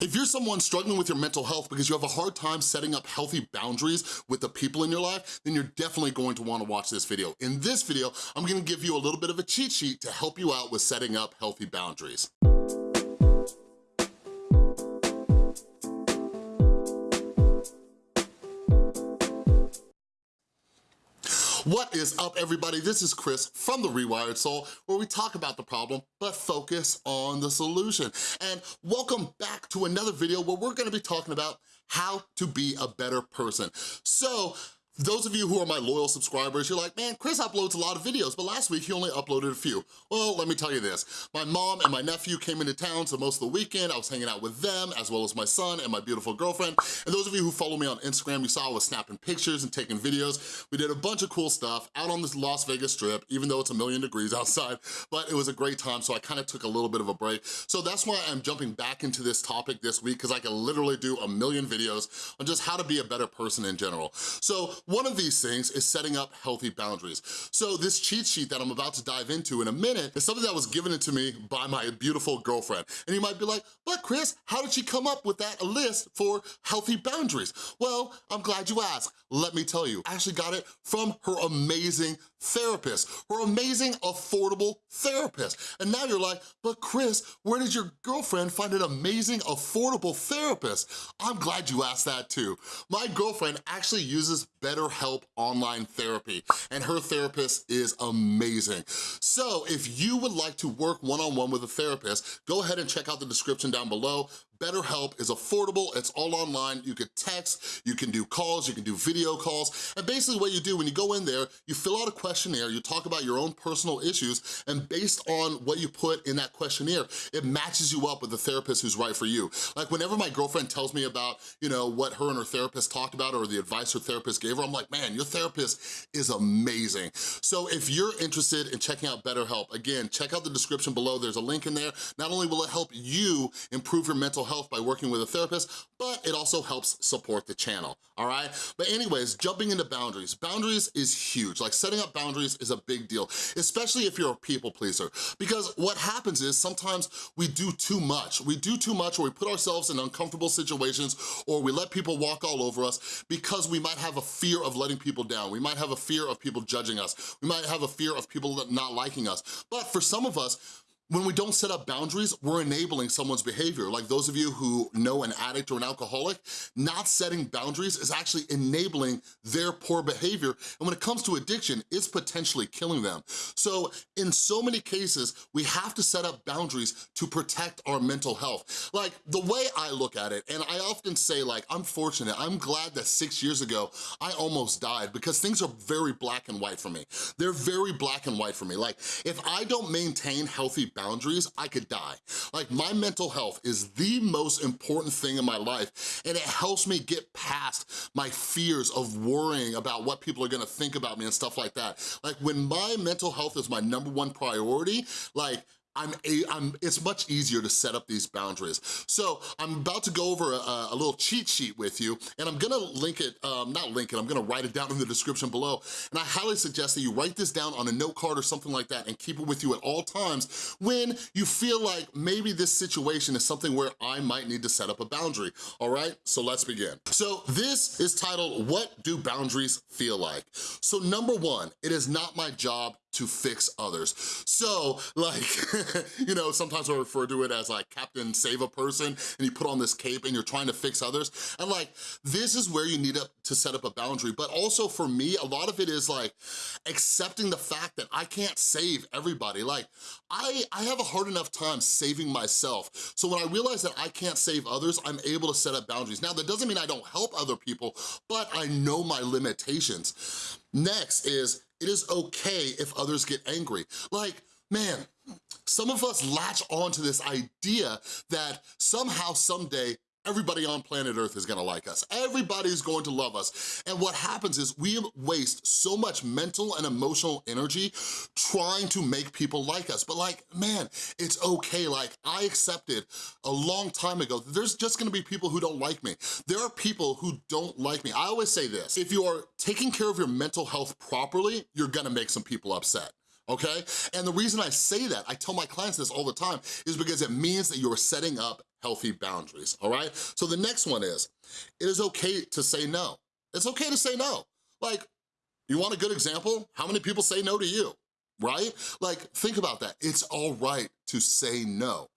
If you're someone struggling with your mental health because you have a hard time setting up healthy boundaries with the people in your life, then you're definitely going to wanna watch this video. In this video, I'm gonna give you a little bit of a cheat sheet to help you out with setting up healthy boundaries. What is up, everybody? This is Chris from The Rewired Soul, where we talk about the problem, but focus on the solution. And welcome back to another video where we're gonna be talking about how to be a better person. So, those of you who are my loyal subscribers, you're like, man, Chris uploads a lot of videos, but last week he only uploaded a few. Well, let me tell you this. My mom and my nephew came into town, so most of the weekend I was hanging out with them, as well as my son and my beautiful girlfriend. And those of you who follow me on Instagram, you saw I was snapping pictures and taking videos. We did a bunch of cool stuff out on this Las Vegas Strip, even though it's a million degrees outside, but it was a great time, so I kind of took a little bit of a break. So that's why I'm jumping back into this topic this week, because I can literally do a million videos on just how to be a better person in general. So one of these things is setting up healthy boundaries. So this cheat sheet that I'm about to dive into in a minute is something that was given to me by my beautiful girlfriend. And you might be like, but Chris, how did she come up with that list for healthy boundaries? Well, I'm glad you asked. Let me tell you, I actually got it from her amazing therapist, her amazing, affordable therapist. And now you're like, but Chris, where did your girlfriend find an amazing, affordable therapist? I'm glad you asked that too. My girlfriend actually uses BetterHelp online therapy, and her therapist is amazing. So if you would like to work one-on-one -on -one with a therapist, go ahead and check out the description down below. BetterHelp is affordable, it's all online, you can text, you can do calls, you can do video calls, and basically what you do when you go in there, you fill out a questionnaire, you talk about your own personal issues, and based on what you put in that questionnaire, it matches you up with the therapist who's right for you. Like whenever my girlfriend tells me about, you know, what her and her therapist talked about or the advice her therapist gave her, I'm like, man, your therapist is amazing. So if you're interested in checking out BetterHelp, again, check out the description below, there's a link in there. Not only will it help you improve your mental health by working with a therapist, but it also helps support the channel, all right? But anyways, jumping into boundaries. Boundaries is huge. Like setting up boundaries is a big deal, especially if you're a people pleaser. Because what happens is sometimes we do too much. We do too much or we put ourselves in uncomfortable situations or we let people walk all over us because we might have a fear of letting people down. We might have a fear of people judging us. We might have a fear of people not liking us. But for some of us, when we don't set up boundaries, we're enabling someone's behavior. Like those of you who know an addict or an alcoholic, not setting boundaries is actually enabling their poor behavior. And when it comes to addiction, it's potentially killing them. So in so many cases, we have to set up boundaries to protect our mental health. Like the way I look at it, and I often say like, I'm fortunate, I'm glad that six years ago, I almost died because things are very black and white for me. They're very black and white for me. Like if I don't maintain healthy boundaries, I could die. Like my mental health is the most important thing in my life and it helps me get past my fears of worrying about what people are gonna think about me and stuff like that. Like when my mental health is my number one priority, like I'm, a, I'm, it's much easier to set up these boundaries. So I'm about to go over a, a little cheat sheet with you, and I'm gonna link it, um, not link it, I'm gonna write it down in the description below, and I highly suggest that you write this down on a note card or something like that and keep it with you at all times when you feel like maybe this situation is something where I might need to set up a boundary, all right? So let's begin. So this is titled, What Do Boundaries Feel Like? So number one, it is not my job to fix others. So like, you know, sometimes I refer to it as like Captain Save a Person and you put on this cape and you're trying to fix others. And like, this is where you need to, set up a boundary. But also for me, a lot of it is like accepting the fact that I can't save everybody. Like I, I have a hard enough time saving myself. So when I realize that I can't save others, I'm able to set up boundaries. Now that doesn't mean I don't help other people, but I know my limitations. Next is it is okay if others get angry. Like, man, some of us latch on to this idea that somehow, someday, everybody on planet Earth is gonna like us. Everybody's going to love us. And what happens is we waste so much mental and emotional energy trying to make people like us. But like, man, it's okay. Like I accepted a long time ago, there's just gonna be people who don't like me. There are people who don't like me. I always say this, if you are taking care of your mental health properly, you're gonna make some people upset okay? And the reason I say that, I tell my clients this all the time, is because it means that you're setting up healthy boundaries, all right? So the next one is, it is okay to say no. It's okay to say no. Like, you want a good example? How many people say no to you, right? Like, think about that. It's all right to say no.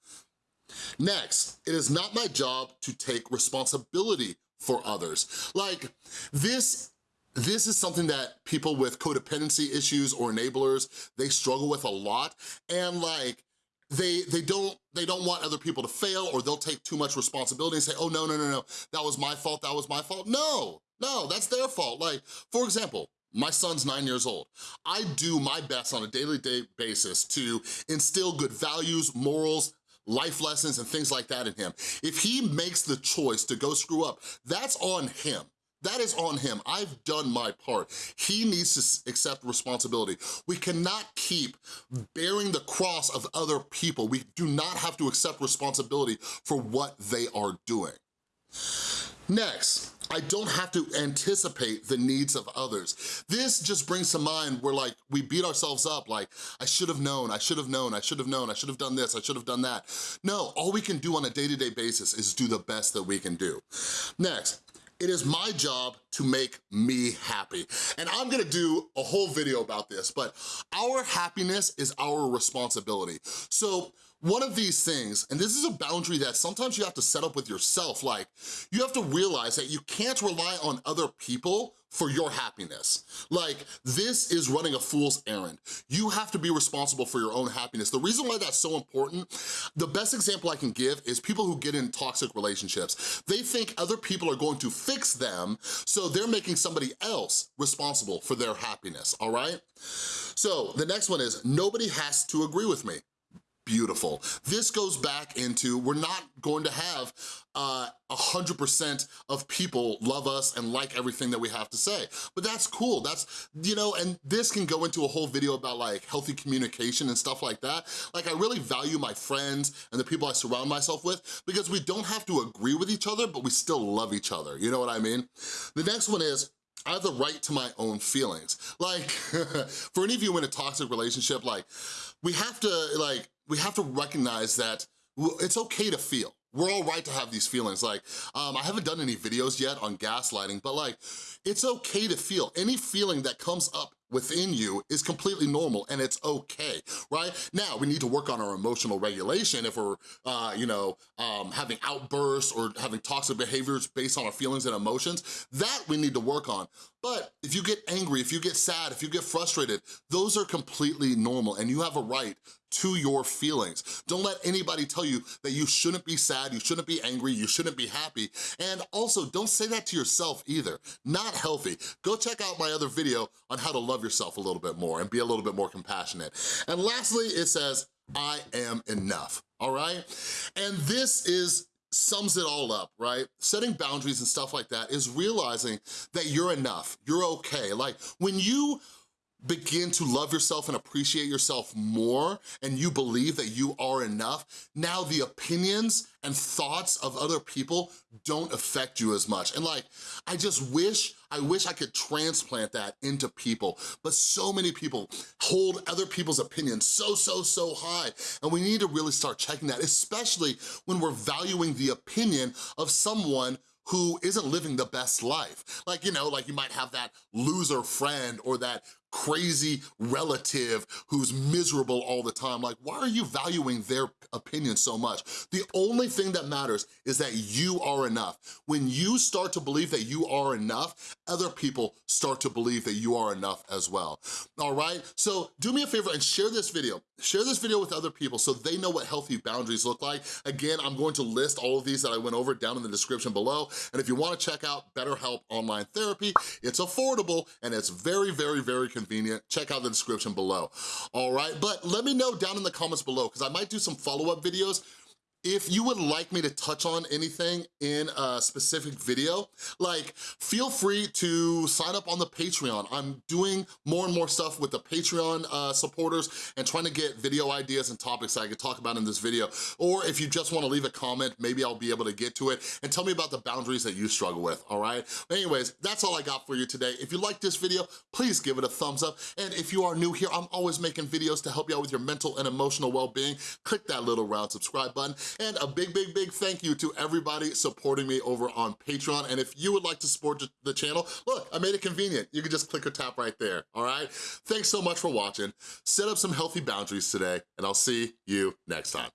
Next, it is not my job to take responsibility for others. Like, this this is something that people with codependency issues or enablers, they struggle with a lot. And like, they they don't they don't want other people to fail or they'll take too much responsibility and say, oh, no, no, no, no, that was my fault, that was my fault. No, no, that's their fault. Like, for example, my son's nine years old. I do my best on a daily day basis to instill good values, morals, life lessons and things like that in him. If he makes the choice to go screw up, that's on him. That is on him. I've done my part. He needs to accept responsibility. We cannot keep bearing the cross of other people. We do not have to accept responsibility for what they are doing. Next, I don't have to anticipate the needs of others. This just brings to mind where like we beat ourselves up like, I should have known, I should have known, I should have known, I should have done this, I should have done that. No, all we can do on a day-to-day -day basis is do the best that we can do. Next, it is my job to make me happy. And I'm gonna do a whole video about this, but our happiness is our responsibility. So one of these things, and this is a boundary that sometimes you have to set up with yourself, like you have to realize that you can't rely on other people for your happiness. Like, this is running a fool's errand. You have to be responsible for your own happiness. The reason why that's so important, the best example I can give is people who get in toxic relationships. They think other people are going to fix them, so they're making somebody else responsible for their happiness, all right? So the next one is, nobody has to agree with me beautiful. This goes back into, we're not going to have uh, a 100% of people love us and like everything that we have to say. But that's cool, that's, you know, and this can go into a whole video about like healthy communication and stuff like that. Like I really value my friends and the people I surround myself with because we don't have to agree with each other, but we still love each other, you know what I mean? The next one is, I have the right to my own feelings. Like, for any of you in a toxic relationship, like, we have to, like, we have to recognize that it's okay to feel. We're all right to have these feelings. Like, um, I haven't done any videos yet on gaslighting, but like, it's okay to feel. Any feeling that comes up within you is completely normal and it's okay, right? Now, we need to work on our emotional regulation if we're, uh, you know, um, having outbursts or having toxic behaviors based on our feelings and emotions. That we need to work on. But if you get angry, if you get sad, if you get frustrated, those are completely normal and you have a right to your feelings. Don't let anybody tell you that you shouldn't be sad, you shouldn't be angry, you shouldn't be happy. And also, don't say that to yourself either. Not healthy. Go check out my other video on how to love yourself a little bit more and be a little bit more compassionate. And lastly, it says, I am enough, all right? And this is sums it all up, right? Setting boundaries and stuff like that is realizing that you're enough, you're okay. Like when you begin to love yourself and appreciate yourself more and you believe that you are enough, now the opinions and thoughts of other people don't affect you as much. And like, I just wish, I wish I could transplant that into people, but so many people hold other people's opinions so, so, so high. And we need to really start checking that, especially when we're valuing the opinion of someone who isn't living the best life. Like, you know, like you might have that loser friend or that crazy relative who's miserable all the time. Like, why are you valuing their opinion so much? The only thing that matters is that you are enough. When you start to believe that you are enough, other people start to believe that you are enough as well, all right? So do me a favor and share this video. Share this video with other people so they know what healthy boundaries look like. Again, I'm going to list all of these that I went over down in the description below. And if you wanna check out BetterHelp Online Therapy, it's affordable and it's very, very, very convenient. Check out the description below, all right? But let me know down in the comments below because I might do some follow-up videos if you would like me to touch on anything in a specific video, like feel free to sign up on the Patreon. I'm doing more and more stuff with the Patreon uh, supporters and trying to get video ideas and topics that I could talk about in this video. Or if you just wanna leave a comment, maybe I'll be able to get to it and tell me about the boundaries that you struggle with, all right? Anyways, that's all I got for you today. If you like this video, please give it a thumbs up. And if you are new here, I'm always making videos to help you out with your mental and emotional well-being. Click that little round subscribe button. And a big, big, big thank you to everybody supporting me over on Patreon. And if you would like to support the channel, look, I made it convenient. You can just click or tap right there, all right? Thanks so much for watching. Set up some healthy boundaries today, and I'll see you next time.